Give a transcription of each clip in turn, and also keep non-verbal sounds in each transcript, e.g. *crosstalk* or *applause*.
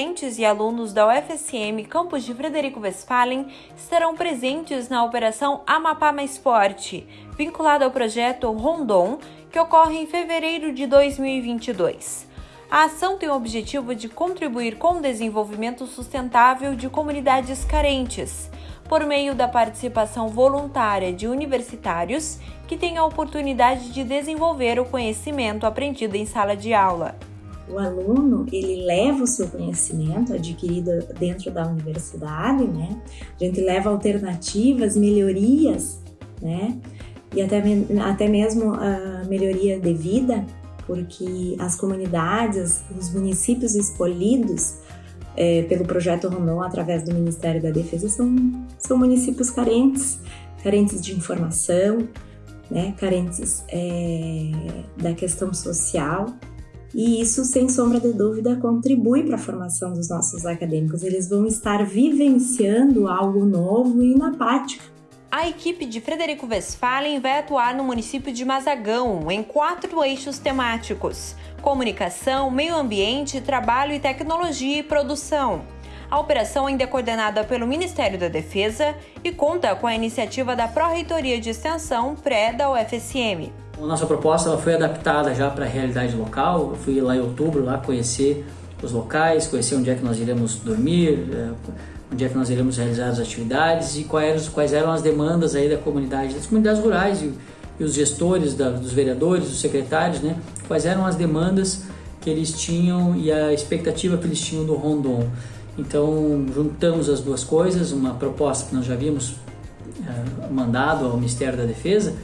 Docentes e alunos da UFSM Campus de Frederico Westphalen estarão presentes na Operação Amapá Mais Forte, vinculada ao projeto Rondon, que ocorre em fevereiro de 2022. A ação tem o objetivo de contribuir com o desenvolvimento sustentável de comunidades carentes, por meio da participação voluntária de universitários que têm a oportunidade de desenvolver o conhecimento aprendido em sala de aula o aluno ele leva o seu conhecimento adquirido dentro da universidade, né? A gente leva alternativas, melhorias, né? E até, até mesmo a melhoria de vida, porque as comunidades, os municípios escolhidos é, pelo projeto Rondon através do Ministério da Defesa são, são municípios carentes, carentes de informação, né? Carentes é, da questão social e isso, sem sombra de dúvida, contribui para a formação dos nossos acadêmicos. Eles vão estar vivenciando algo novo e na prática. A equipe de Frederico Westphalen vai atuar no município de Mazagão em quatro eixos temáticos: comunicação, meio ambiente, trabalho e tecnologia e produção. A operação ainda é coordenada pelo Ministério da Defesa e conta com a iniciativa da Pró-Reitoria de Extensão pré da UFSM. A nossa proposta foi adaptada já para a realidade local. Eu fui lá em outubro lá conhecer os locais, conhecer onde é que nós iremos dormir, é, onde é que nós iremos realizar as atividades e quais eram, quais eram as demandas aí da comunidade, das comunidades rurais e, e os gestores, da, dos vereadores, dos secretários, né? Quais eram as demandas que eles tinham e a expectativa que eles tinham do Rondon. Então juntamos as duas coisas, uma proposta que nós já havíamos é, mandado ao Ministério da Defesa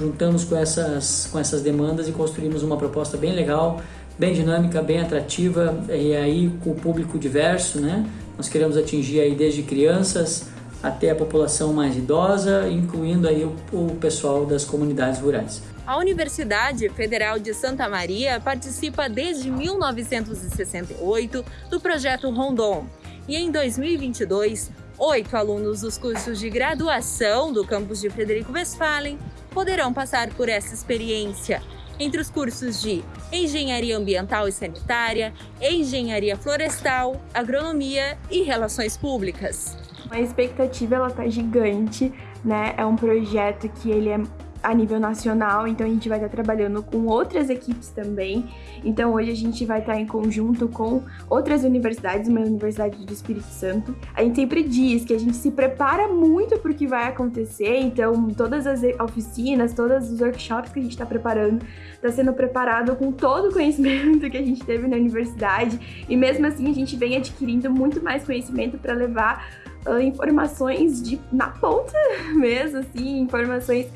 juntamos com essas, com essas demandas e construímos uma proposta bem legal, bem dinâmica, bem atrativa e aí com o público diverso, né? Nós queremos atingir aí desde crianças até a população mais idosa, incluindo aí o, o pessoal das comunidades rurais. A Universidade Federal de Santa Maria participa desde 1968 do projeto Rondon e em 2022 oito alunos dos cursos de graduação do campus de Frederico Westphalen poderão passar por essa experiência entre os cursos de Engenharia Ambiental e Sanitária, Engenharia Florestal, Agronomia e Relações Públicas. A expectativa ela tá gigante, né? É um projeto que ele é a nível nacional, então a gente vai estar trabalhando com outras equipes também. Então hoje a gente vai estar em conjunto com outras universidades, uma universidade do Espírito Santo. A gente sempre diz que a gente se prepara muito para o que vai acontecer, então todas as oficinas, todos os workshops que a gente está preparando, está sendo preparado com todo o conhecimento que a gente teve na universidade e mesmo assim a gente vem adquirindo muito mais conhecimento para levar uh, informações de na ponta *laughs* mesmo, assim, informações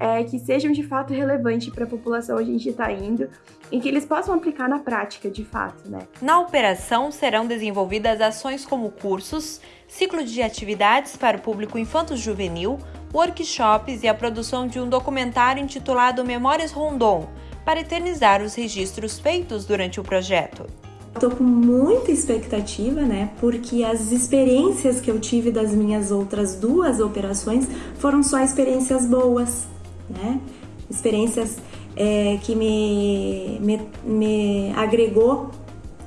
é, que sejam de fato relevantes para a população onde a gente está indo e que eles possam aplicar na prática, de fato, né? Na operação serão desenvolvidas ações como cursos, ciclo de atividades para o público infanto-juvenil, workshops e a produção de um documentário intitulado Memórias Rondon, para eternizar os registros feitos durante o projeto. Estou com muita expectativa, né? Porque as experiências que eu tive das minhas outras duas operações foram só experiências boas né? Experiências é, que me, me, me agregou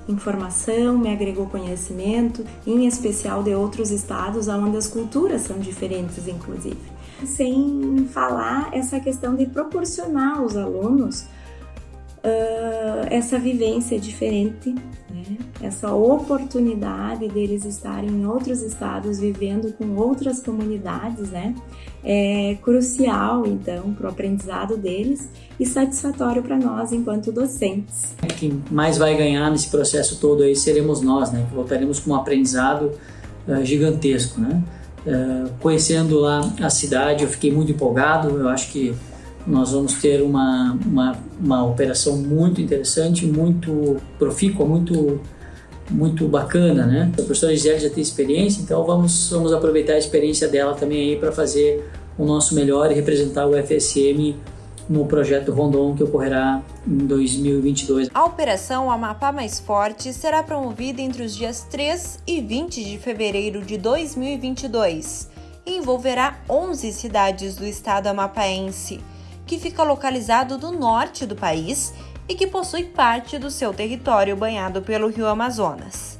informação, me agregou conhecimento, em especial de outros estados onde as culturas são diferentes, inclusive. Sem falar essa questão de proporcionar aos alunos uh, essa vivência diferente? Essa oportunidade deles estarem em outros estados, vivendo com outras comunidades, né? É crucial, então, para o aprendizado deles e satisfatório para nós enquanto docentes. Quem mais vai ganhar nesse processo todo aí seremos nós, né? Que voltaremos com um aprendizado uh, gigantesco, né? Uh, conhecendo lá a cidade, eu fiquei muito empolgado. Eu acho que nós vamos ter uma, uma, uma operação muito interessante, muito profícua, muito muito bacana, né? A professora Gisele já tem experiência, então vamos, vamos aproveitar a experiência dela também aí para fazer o nosso melhor e representar o FSM no projeto Rondon que ocorrerá em 2022. A operação Amapá Mais Forte será promovida entre os dias 3 e 20 de fevereiro de 2022 e envolverá 11 cidades do estado amapaense que fica localizado no norte do país e que possui parte do seu território banhado pelo rio Amazonas.